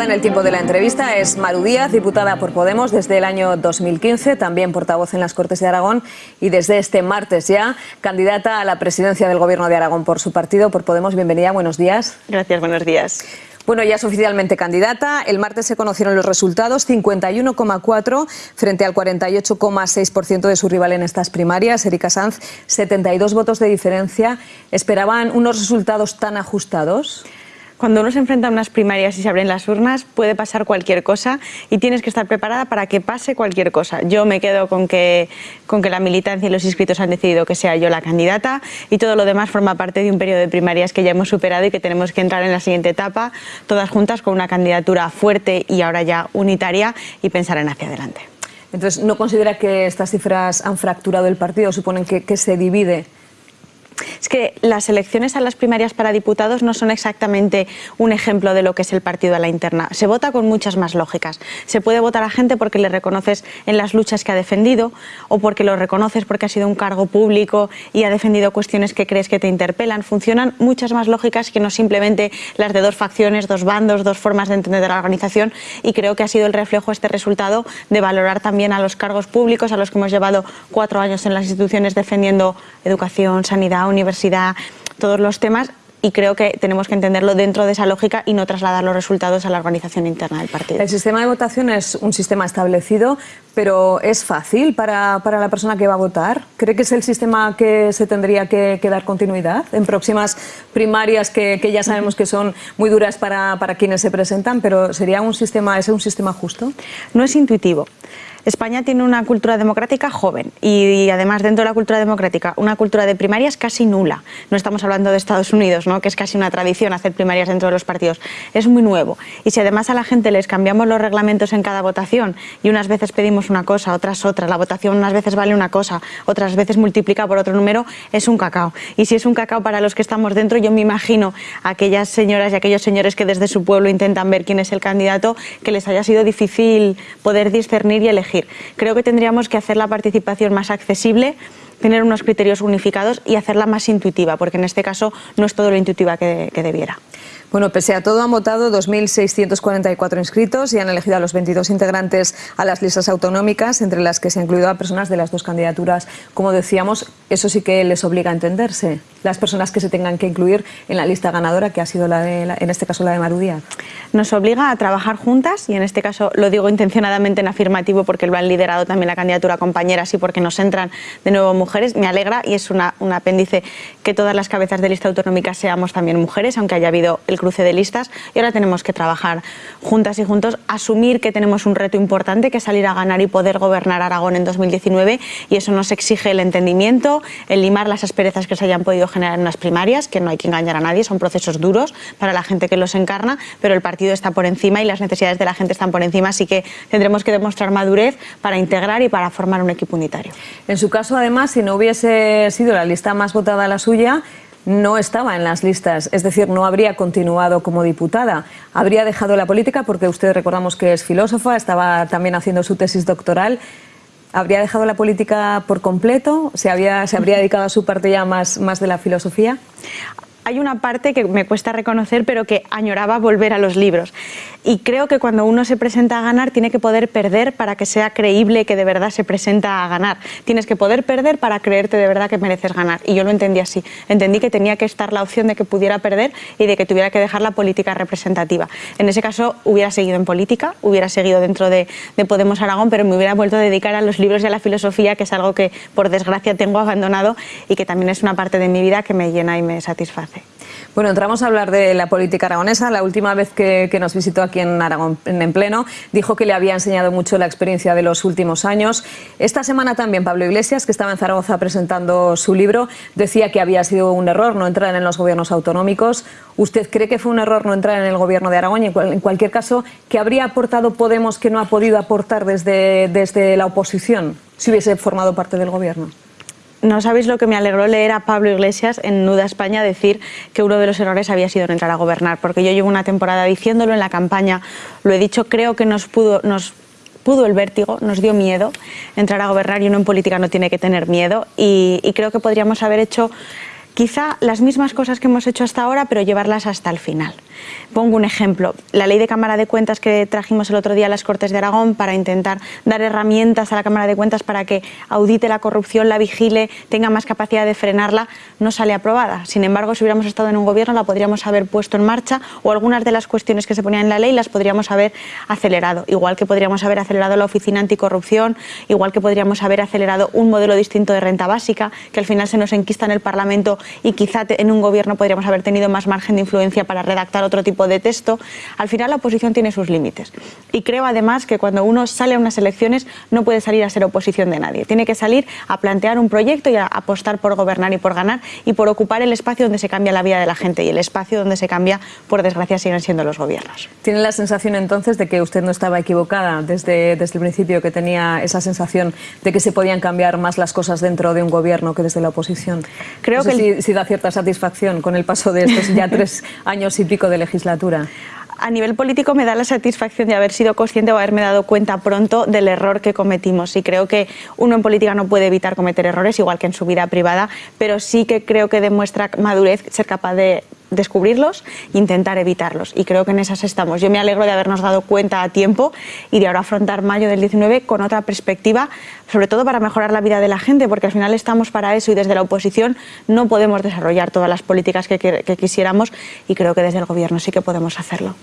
invitada en el tiempo de la entrevista es Maru Díaz, diputada por Podemos desde el año 2015, también portavoz en las Cortes de Aragón y desde este martes ya candidata a la presidencia del Gobierno de Aragón por su partido, por Podemos. Bienvenida, buenos días. Gracias, buenos días. Bueno, ya es oficialmente candidata. El martes se conocieron los resultados, 51,4 frente al 48,6% de su rival en estas primarias, Erika Sanz, 72 votos de diferencia. ¿Esperaban unos resultados tan ajustados? Cuando uno se enfrenta a unas primarias y se abren las urnas, puede pasar cualquier cosa y tienes que estar preparada para que pase cualquier cosa. Yo me quedo con que, con que la militancia y los inscritos han decidido que sea yo la candidata y todo lo demás forma parte de un periodo de primarias que ya hemos superado y que tenemos que entrar en la siguiente etapa, todas juntas con una candidatura fuerte y ahora ya unitaria y pensar en hacia adelante. Entonces, ¿no considera que estas cifras han fracturado el partido? ¿Suponen que, que se divide es que las elecciones a las primarias para diputados no son exactamente un ejemplo de lo que es el partido a la interna. Se vota con muchas más lógicas. Se puede votar a gente porque le reconoces en las luchas que ha defendido o porque lo reconoces porque ha sido un cargo público y ha defendido cuestiones que crees que te interpelan. Funcionan muchas más lógicas que no simplemente las de dos facciones, dos bandos, dos formas de entender la organización y creo que ha sido el reflejo este resultado de valorar también a los cargos públicos a los que hemos llevado cuatro años en las instituciones defendiendo educación, sanidad, universidad, todos los temas y creo que tenemos que entenderlo dentro de esa lógica y no trasladar los resultados a la organización interna del partido. El sistema de votación es un sistema establecido, pero ¿es fácil para, para la persona que va a votar? ¿Cree que es el sistema que se tendría que, que dar continuidad en próximas primarias que, que, ya sabemos que son muy duras para, para quienes se presentan, pero ¿sería un sistema, es un sistema justo? No es intuitivo. España tiene una cultura democrática joven y, además dentro de la cultura democrática una cultura de primarias casi nula. No estamos hablando de Estados Unidos, ¿no? que es casi una tradición hacer primarias dentro de los partidos. Es muy nuevo. Y si además a la gente les cambiamos los reglamentos en cada votación y unas veces pedimos una cosa, otras otra, la votación unas veces vale una cosa, otras veces multiplica por otro número, es un cacao. Y si es un cacao para los que estamos dentro, yo me imagino a aquellas señoras y aquellos señores que desde su pueblo intentan ver quién es el candidato, que les haya sido difícil poder discernir y elegir Creo que tendríamos que hacer la participación más accesible, tener unos criterios unificados y hacerla más intuitiva, porque en este caso no es todo lo intuitiva que, que debiera. Bueno, pese a todo han votado 2.644 inscritos y han elegido a los 22 integrantes a las listas autonómicas, entre las que se ha incluido a personas de las dos candidaturas. Como decíamos, eso sí que les obliga a entenderse, las personas que se tengan que incluir en la lista ganadora, que ha sido la de, en este caso la de Marudía. Nos obliga a trabajar juntas y en este caso lo digo intencionadamente en afirmativo porque lo han liderado también la candidatura compañeras y porque nos entran de nuevo mujeres. Me alegra y es una, un apéndice que todas las cabezas de lista autonómica seamos también mujeres, aunque haya habido el cruce de listas y ahora tenemos que trabajar juntas y juntos, asumir que tenemos un reto importante que salir a ganar y poder gobernar Aragón en 2019 y eso nos exige el entendimiento, el limar las asperezas que se hayan podido generar en las primarias, que no hay que engañar a nadie, son procesos duros para la gente que los encarna, pero el partido está por encima y las necesidades de la gente están por encima, así que tendremos que demostrar madurez para integrar y para formar un equipo unitario. En su caso, además, si no hubiese sido la lista más votada la suya, no estaba en las listas, es decir, no habría continuado como diputada. Habría dejado la política porque usted recordamos que es filósofa, estaba también haciendo su tesis doctoral. ¿Habría dejado la política por completo? ¿Se, había, se habría dedicado a su parte ya más, más de la filosofía? Hay una parte que me cuesta reconocer, pero que añoraba volver a los libros. Y creo que cuando uno se presenta a ganar tiene que poder perder para que sea creíble que de verdad se presenta a ganar. Tienes que poder perder para creerte de verdad que mereces ganar. Y yo lo entendí así. Entendí que tenía que estar la opción de que pudiera perder y de que tuviera que dejar la política representativa. En ese caso hubiera seguido en política, hubiera seguido dentro de, de Podemos Aragón, pero me hubiera vuelto a dedicar a los libros y a la filosofía, que es algo que por desgracia tengo abandonado y que también es una parte de mi vida que me llena y me satisface. Bueno, entramos a hablar de la política aragonesa. La última vez que, que, nos visitó aquí en Aragón en pleno dijo que le había enseñado mucho la experiencia de los últimos años. Esta semana también Pablo Iglesias, que estaba en Zaragoza presentando su libro, decía que había sido un error no entrar en los gobiernos autonómicos. ¿Usted cree que fue un error no entrar en el gobierno de Aragón? Y en cualquier caso, ¿qué habría aportado Podemos que no ha podido aportar desde, desde la oposición si hubiese formado parte del gobierno? No sabéis lo que me alegró leer a Pablo Iglesias en Nuda España decir que uno de los errores había sido no entrar a gobernar, porque yo llevo una temporada diciéndolo en la campaña, lo he dicho, creo que nos pudo, nos pudo el vértigo, nos dio miedo entrar a gobernar y uno en política no tiene que tener miedo. Y, y creo que podríamos haber hecho quizá las mismas cosas que hemos hecho hasta ahora, pero llevarlas hasta el final. Pongo un ejemplo, la ley de Cámara de Cuentas que trajimos el otro día a las Cortes de Aragón para intentar dar herramientas a la Cámara de Cuentas para que audite la corrupción, la vigile, tenga más capacidad de frenarla, no sale aprobada. Sin embargo, si hubiéramos estado en un gobierno la podríamos haber puesto en marcha o algunas de las cuestiones que se ponían en la ley las podríamos haber acelerado. Igual que podríamos haber acelerado la Oficina Anticorrupción, igual que podríamos haber acelerado un modelo distinto de renta básica, que al final se nos enquista en el Parlamento y quizá en un gobierno podríamos haber tenido más margen de influencia para redactar otro tipo de texto. Al final la oposición tiene sus límites. Y creo además que cuando uno sale a unas elecciones no puede salir a ser oposición de nadie. Tiene que salir a plantear un proyecto y a apostar por gobernar y por ganar y por ocupar el espacio donde se cambia la vida de la gente y el espacio donde se cambia, por desgracia, siguen siendo los gobiernos. ¿Tiene la sensación entonces de que usted no estaba equivocada desde, desde el principio, que tenía esa sensación de que se podían cambiar más las cosas dentro de un gobierno que desde la oposición? Creo que si, da cierta satisfacción con el paso de estos ya tres años y pico de legislatura a nivel político me da la satisfacción de haber sido consciente o haberme dado cuenta pronto del error que cometimos. Y creo que uno en política no puede evitar cometer errores, igual que en su vida privada, pero sí que creo que demuestra madurez ser capaz de descubrirlos e intentar evitarlos. Y creo que en esas estamos. Yo me alegro de habernos dado cuenta a tiempo y de ahora afrontar mayo del 19 con otra perspectiva, sobre todo para mejorar la vida de la gente, porque al final estamos para eso y desde la oposición no podemos desarrollar todas las políticas que, quisiéramos y creo que desde el Gobierno sí que podemos hacerlo.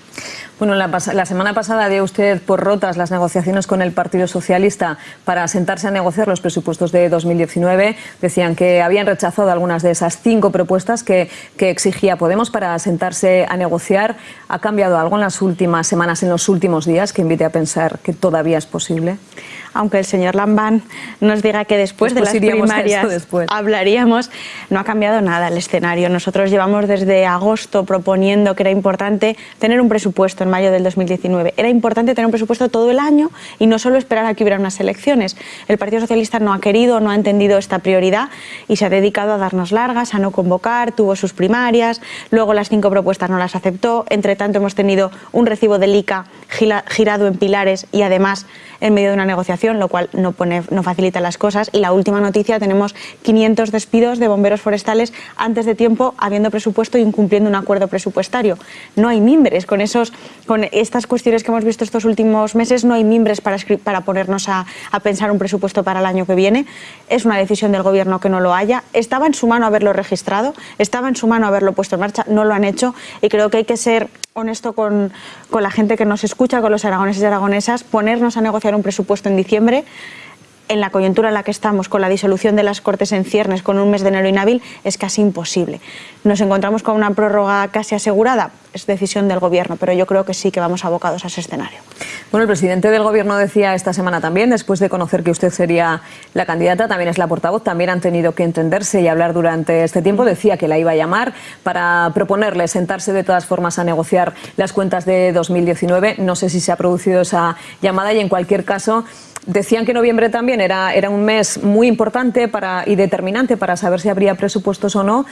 Bueno, la, la, semana pasada dio usted por rotas las negociaciones con el Partido Socialista para sentarse a negociar los presupuestos de 2019. Decían que habían rechazado algunas de esas cinco propuestas que exigía Podemos para sentarse a negociar. ¿Ha cambiado algo en las últimas semanas, en los últimos días, que invite a pensar que todavía es posible? aunque el señor Lambán nos diga que después, de las primarias hablaríamos, no ha cambiado nada el escenario. Nosotros llevamos desde agosto proponiendo que era importante tener un presupuesto en mayo del 2019. Era importante tener un presupuesto todo el año y no solo esperar a que hubiera unas elecciones. El Partido Socialista no ha querido, no ha entendido esta prioridad y se ha dedicado a darnos largas, a no convocar, tuvo sus primarias, luego las cinco propuestas no las aceptó. Entre tanto hemos tenido un recibo del ICA girado en pilares y además en medio de una negociación, lo cual no, no facilita las cosas. Y la última noticia, tenemos 500 despidos de bomberos forestales antes de tiempo, habiendo presupuesto e incumpliendo un acuerdo presupuestario. No hay mimbres. Con, esos, con estas cuestiones que hemos visto estos últimos meses, no hay mimbres para, para ponernos a, a pensar un presupuesto para el año que viene. Es una decisión del Gobierno que no lo haya. Estaba en su mano haberlo registrado, estaba en su mano haberlo puesto en marcha, no lo han hecho y creo que hay que ser honesto con, con la gente que nos escucha, con los aragoneses y aragonesas, ponernos a negociar un presupuesto en diciembre en la coyuntura en la que estamos, con la disolución de las Cortes en ciernes, con un mes de enero inhábil, es casi imposible. ¿Nos encontramos con una prórroga casi asegurada? Es decisión del Gobierno, pero yo creo que sí que vamos abocados a ese escenario. Bueno, el presidente del Gobierno decía esta semana también, después de conocer que usted sería la candidata, también es la portavoz, también han tenido que entenderse y hablar durante este tiempo. Decía que la iba a llamar para proponerle sentarse de todas formas a negociar las cuentas de 2019. No sé si se ha producido esa llamada y en cualquier caso Decían que noviembre también era, era un mes muy importante para, y determinante para saber si habría presupuestos o no,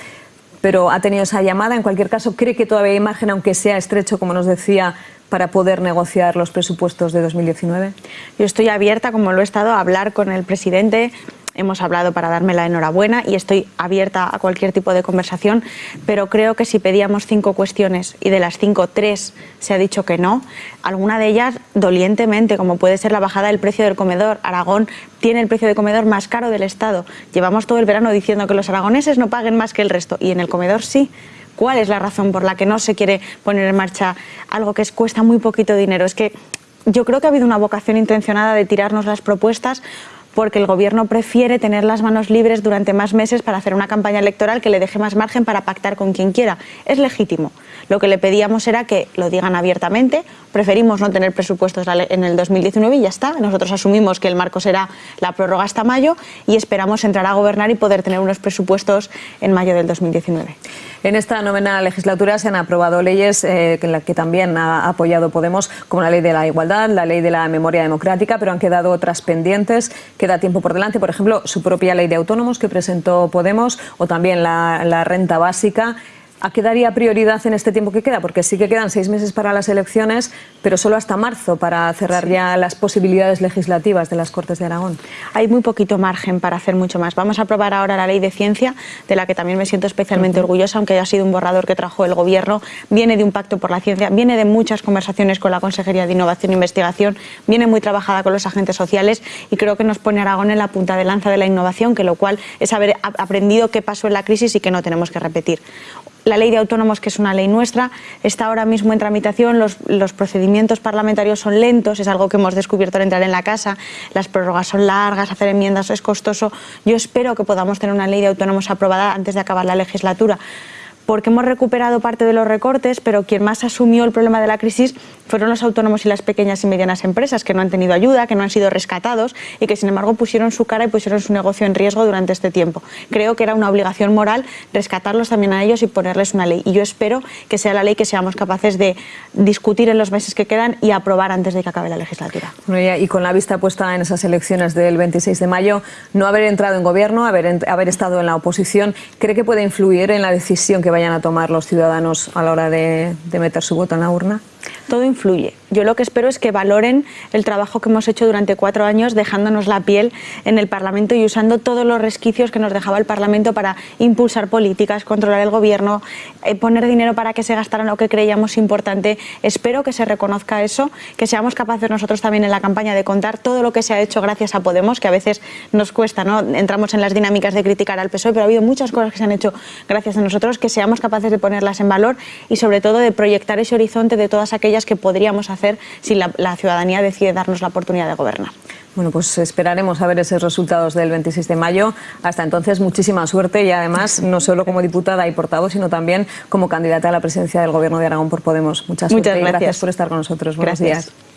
pero ha tenido esa llamada. En cualquier caso, ¿cree que todavía hay margen, aunque sea estrecho, como nos decía, para poder negociar los presupuestos de 2019? Yo estoy abierta, como lo he estado, a hablar con el presidente hemos hablado para darme la enhorabuena y estoy abierta a cualquier tipo de conversación, pero creo que si pedíamos cinco cuestiones y de las cinco, tres se ha dicho que no, alguna de ellas dolientemente, como puede ser la bajada del precio del comedor. Aragón tiene el precio de comedor más caro del Estado. Llevamos todo el verano diciendo que los aragoneses no paguen más que el resto y en el comedor sí. ¿Cuál es la razón por la que no se quiere poner en marcha algo que cuesta muy poquito dinero? Es que yo creo que ha habido una vocación intencionada de tirarnos las propuestas porque el Gobierno prefiere tener las manos libres durante más meses para hacer una campaña electoral que le deje más margen para pactar con quien quiera. Es legítimo. Lo que le pedíamos era que lo digan abiertamente, preferimos no tener presupuestos en el 2019 y ya está. Nosotros asumimos que el marco será la prórroga hasta mayo y esperamos entrar a gobernar y poder tener unos presupuestos en mayo del 2019. En esta novena legislatura se han aprobado leyes eh, en las que también ha apoyado Podemos, como la ley de la igualdad, la ley de la memoria democrática, pero han quedado otras pendientes. Queda tiempo por delante, por ejemplo, su propia ley de autónomos que presentó Podemos o también la renta básica. ¿A qué daría prioridad en este tiempo que queda? Porque sí que quedan seis meses para las elecciones, pero solo hasta marzo para cerrar ya las posibilidades legislativas de las Cortes de Aragón. Hay muy poquito margen para hacer mucho más. Vamos a aprobar ahora la ley de ciencia, de la que también me siento especialmente orgullosa, aunque haya sido un borrador que trajo el Gobierno. Viene de un pacto por la ciencia, viene de muchas conversaciones con la Consejería de Innovación e Investigación, viene muy trabajada con los agentes sociales y creo que nos pone Aragón en la punta de lanza de la innovación, que lo cual es haber aprendido qué pasó en la crisis y que no tenemos que repetir. La ley de autónomos, que es una ley nuestra, está ahora mismo en tramitación, los, los, procedimientos parlamentarios son lentos, es algo que hemos descubierto al entrar en la casa, las prórrogas son largas, hacer enmiendas es costoso. Yo espero que podamos tener una ley de autónomos aprobada antes de acabar la legislatura porque hemos recuperado parte de los recortes, pero quien más asumió el problema de la crisis fueron los autónomos y las pequeñas y medianas empresas, que no han tenido ayuda, que no han sido rescatados y que sin embargo pusieron su cara y pusieron su negocio en riesgo durante este tiempo. Creo que era una obligación moral rescatarlos también a ellos y ponerles una ley. Y yo espero que sea la ley que seamos capaces de discutir en los meses que quedan y aprobar antes de que acabe la legislatura. Y con la vista puesta en esas elecciones del 26 de mayo, no haber entrado en gobierno, haber, estado en la oposición, ¿cree que puede influir en la decisión que vayan a tomar los ciudadanos a la hora de, meter su voto en la urna? Todo influye. Yo lo que espero es que valoren el trabajo que hemos hecho durante cuatro años dejándonos la piel en el Parlamento y usando todos los resquicios que nos dejaba el Parlamento para impulsar políticas, controlar el gobierno, eh, poner dinero para que se gastaran lo que creíamos importante. Espero que se reconozca eso, que seamos capaces nosotros también en la campaña de contar todo lo que se ha hecho gracias a Podemos, que a veces nos cuesta, ¿no? entramos en las dinámicas de criticar al PSOE, pero ha habido muchas cosas que se han hecho gracias a nosotros, que seamos capaces de ponerlas en valor y sobre todo de proyectar ese horizonte de todas aquellas que podríamos hacer si la, la ciudadanía decide darnos la oportunidad de gobernar. Bueno, pues esperaremos a ver esos resultados del 26 de mayo. Hasta entonces, muchísima suerte y además, no solo como diputada y portavoz, sino también como candidata a la presidencia del Gobierno de Aragón por Podemos. Muchas, Muchas gracias. gracias por estar con nosotros. Buenos gracias. días.